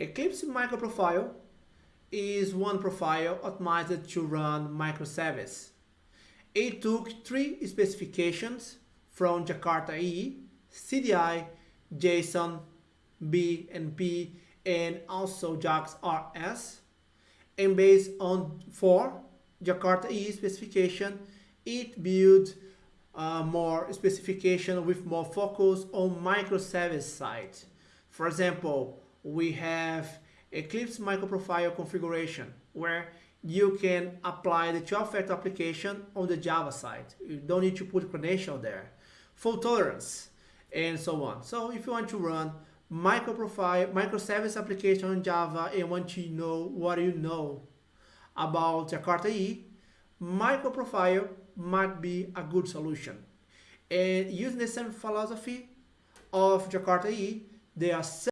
Eclipse microprofile is one profile optimized to run microservice. It took three specifications from Jakarta EE, CDI, JSON, BNP, and also JAX RS. And based on four Jakarta EE specification, it built uh, more specification with more focus on microservice side. For example, we have Eclipse microprofile configuration where you can apply the 12-factor application on the Java side. You don't need to put credential there. Fault tolerance and so on. So if you want to run microprofile, microservice application on Java and want to know what you know about Jakarta E, microprofile might be a good solution. And using the same philosophy of Jakarta E, there are